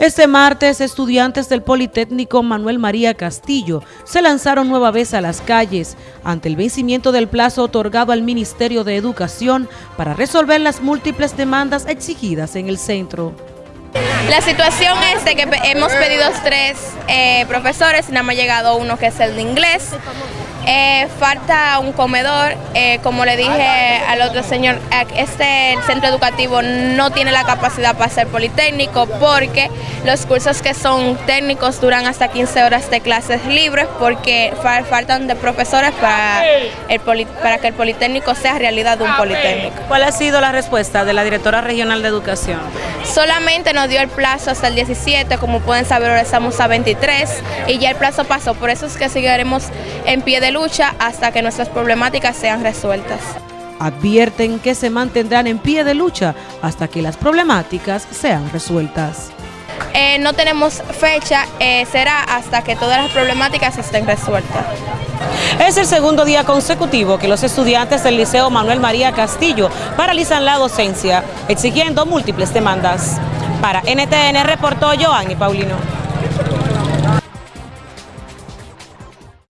Este martes, estudiantes del Politécnico Manuel María Castillo se lanzaron nueva vez a las calles ante el vencimiento del plazo otorgado al Ministerio de Educación para resolver las múltiples demandas exigidas en el centro. La situación es de que hemos pedido tres eh, profesores y nada más ha llegado uno que es el de inglés. Eh, falta un comedor, eh, como le dije al otro señor, este centro educativo no tiene la capacidad para ser politécnico porque los cursos que son técnicos duran hasta 15 horas de clases libres porque faltan de profesores para, el para que el politécnico sea realidad un politécnico. ¿Cuál ha sido la respuesta de la directora regional de educación? Solamente nos dio el plazo hasta el 17, como pueden saber ahora estamos a 23 y ya el plazo pasó, por eso es que seguiremos en pie de lucha hasta que nuestras problemáticas sean resueltas. Advierten que se mantendrán en pie de lucha hasta que las problemáticas sean resueltas. Eh, no tenemos fecha, eh, será hasta que todas las problemáticas estén resueltas. Es el segundo día consecutivo que los estudiantes del Liceo Manuel María Castillo paralizan la docencia, exigiendo múltiples demandas. Para NTN reportó Joanny Paulino.